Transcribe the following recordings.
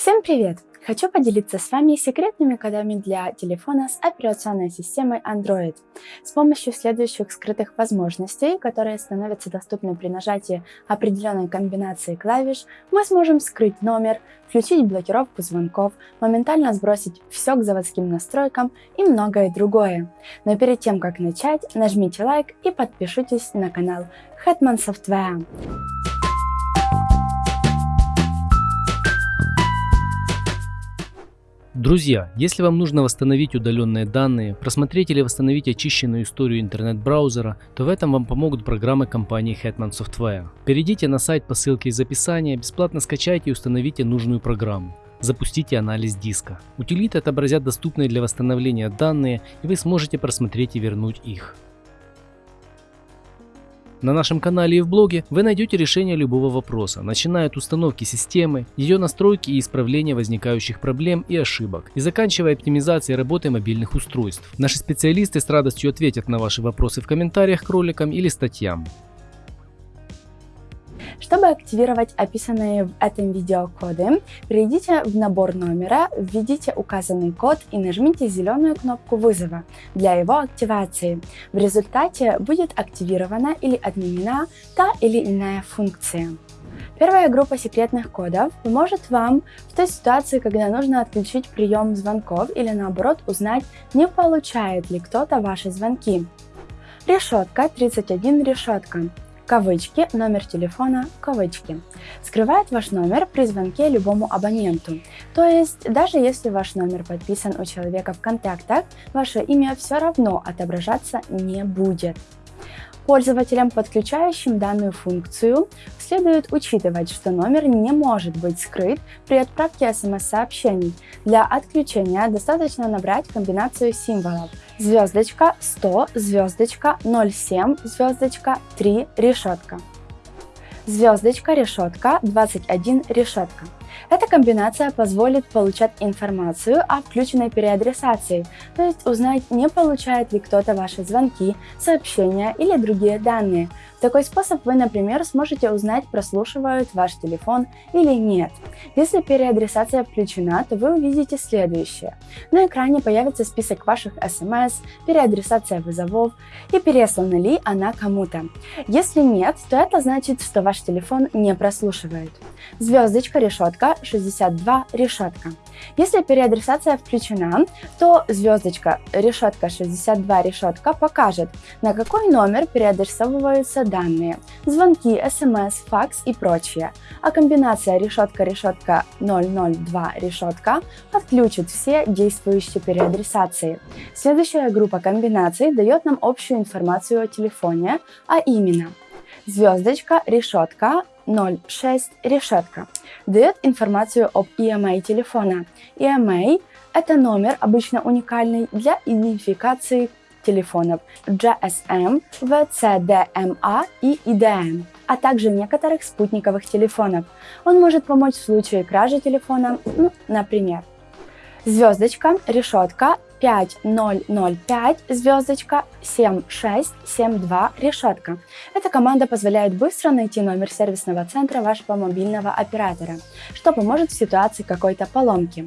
Всем привет! Хочу поделиться с вами секретными кодами для телефона с операционной системой Android. С помощью следующих скрытых возможностей, которые становятся доступны при нажатии определенной комбинации клавиш, мы сможем скрыть номер, включить блокировку звонков, моментально сбросить все к заводским настройкам и многое другое. Но перед тем, как начать, нажмите лайк и подпишитесь на канал Hetman Software. Друзья, если вам нужно восстановить удаленные данные, просмотреть или восстановить очищенную историю интернет-браузера, то в этом вам помогут программы компании Hetman Software. Перейдите на сайт по ссылке из описания, бесплатно скачайте и установите нужную программу. Запустите анализ диска. Утилиты отобразят доступные для восстановления данные, и вы сможете просмотреть и вернуть их. На нашем канале и в блоге вы найдете решение любого вопроса, начиная от установки системы, ее настройки и исправления возникающих проблем и ошибок, и заканчивая оптимизацией работы мобильных устройств. Наши специалисты с радостью ответят на ваши вопросы в комментариях к роликам или статьям. Чтобы активировать описанные в этом видео коды, перейдите в набор номера, введите указанный код и нажмите зеленую кнопку вызова для его активации. В результате будет активирована или отменена та или иная функция. Первая группа секретных кодов поможет вам в той ситуации, когда нужно отключить прием звонков или наоборот узнать, не получает ли кто-то ваши звонки. Решетка 31 решетка кавычки, номер телефона, кавычки. Скрывает ваш номер при звонке любому абоненту. То есть, даже если ваш номер подписан у человека в контактах, ваше имя все равно отображаться не будет. Пользователям, подключающим данную функцию, следует учитывать, что номер не может быть скрыт при отправке смс-сообщений. Для отключения достаточно набрать комбинацию символов. Звездочка 100 звездочка 07 звездочка 3 решетка. Звездочка решетка 21 решетка эта комбинация позволит получать информацию о включенной переадресации, то есть узнать, не получает ли кто-то ваши звонки, сообщения или другие данные. В такой способ вы, например, сможете узнать, прослушивают ваш телефон или нет. Если переадресация включена, то вы увидите следующее. На экране появится список ваших смс, переадресация вызовов и переслана ли она кому-то. Если нет, то это значит, что ваш телефон не прослушивает. Звездочка, решетка, 62 решетка. Если переадресация включена, то звездочка решетка 62 решетка покажет, на какой номер переадресовываются данные, звонки, смс, факс и прочее, а комбинация решетка-решетка 002 решетка отключит все действующие переадресации. Следующая группа комбинаций дает нам общую информацию о телефоне, а именно звездочка, решетка, 06 решетка дает информацию об EMA телефона. EMA – это номер, обычно уникальный для идентификации телефонов GSM, VCDMA и IDM, а также некоторых спутниковых телефонов. Он может помочь в случае кражи телефона, ну, например. Звездочка, решетка 5005 звездочка 7672 решетка. Эта команда позволяет быстро найти номер сервисного центра вашего мобильного оператора, что поможет в ситуации какой-то поломки.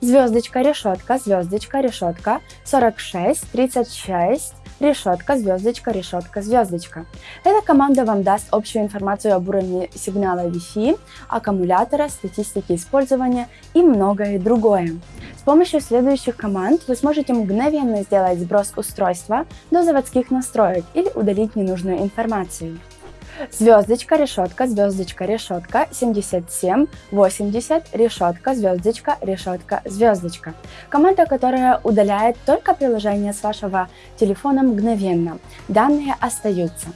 Звездочка, решетка, звездочка, решетка 4636 решетка, звездочка, решетка, звездочка. Эта команда вам даст общую информацию об уровне сигнала Wi-Fi, аккумулятора, статистике использования и многое другое. С помощью следующих команд вы сможете мгновенно сделать сброс устройства до заводских настроек или удалить ненужную информацию. Звездочка, решетка, звездочка, решетка, 77, 80, решетка, звездочка, решетка, звездочка. Команда, которая удаляет только приложение с вашего телефона мгновенно. Данные остаются.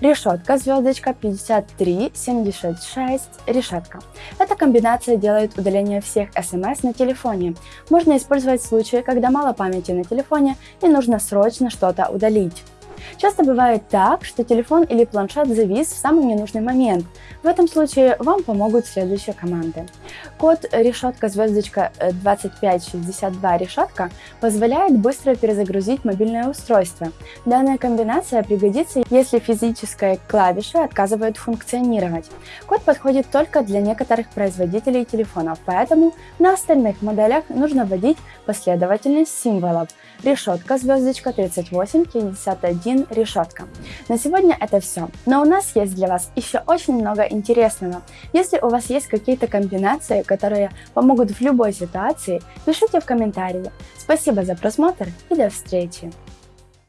Решетка, звездочка, 53, 76, решетка. Эта комбинация делает удаление всех смс на телефоне. Можно использовать в случае, когда мало памяти на телефоне и нужно срочно что-то удалить. Часто бывает так, что телефон или планшет завис в самый ненужный момент. В этом случае вам помогут следующие команды. Код решетка звездочка 2562 э, решетка позволяет быстро перезагрузить мобильное устройство. Данная комбинация пригодится, если физическая клавиша отказывает функционировать. Код подходит только для некоторых производителей телефонов, поэтому на остальных моделях нужно вводить последовательность символов. Решетка звездочка 3851 решетка. На сегодня это все, но у нас есть для вас еще очень много интересного. Если у вас есть какие-то комбинации, которые помогут в любой ситуации, пишите в комментарии. Спасибо за просмотр и до встречи!